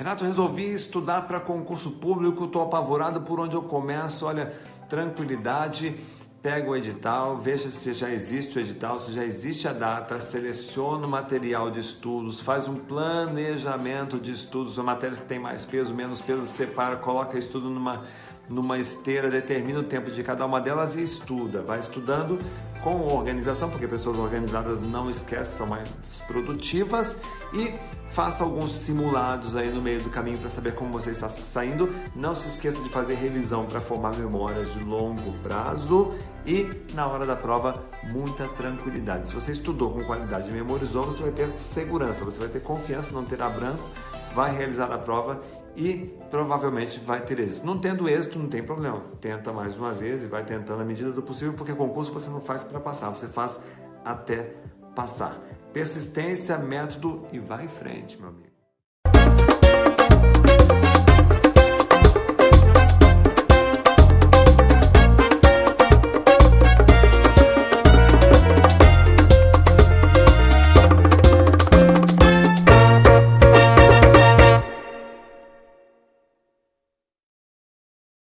Renato, resolvi estudar para concurso público, estou apavorado por onde eu começo. Olha, tranquilidade, pega o edital, veja se já existe o edital, se já existe a data, seleciona o material de estudos, faz um planejamento de estudos, as matérias que tem mais peso, menos peso, separa, coloca estudo numa numa esteira, determina o tempo de cada uma delas e estuda. Vai estudando com organização, porque pessoas organizadas não esquecem, são mais produtivas e faça alguns simulados aí no meio do caminho para saber como você está se saindo. Não se esqueça de fazer revisão para formar memórias de longo prazo e na hora da prova muita tranquilidade. Se você estudou com qualidade e memorizou, você vai ter segurança, você vai ter confiança, não terá branco, vai realizar a prova e provavelmente vai ter êxito. Não tendo êxito, não tem problema. Tenta mais uma vez e vai tentando à medida do possível, porque concurso você não faz para passar, você faz até passar. Persistência, método e vai em frente, meu amigo.